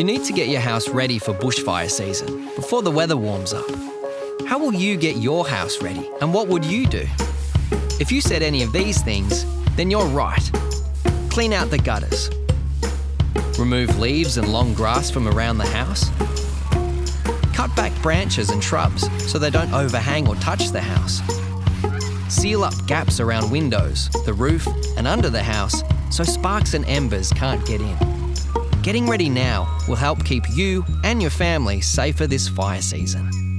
You need to get your house ready for bushfire season before the weather warms up. How will you get your house ready and what would you do? If you said any of these things, then you're right. Clean out the gutters. Remove leaves and long grass from around the house. Cut back branches and shrubs so they don't overhang or touch the house. Seal up gaps around windows, the roof, and under the house so sparks and embers can't get in. Getting ready now will help keep you and your family safer this fire season.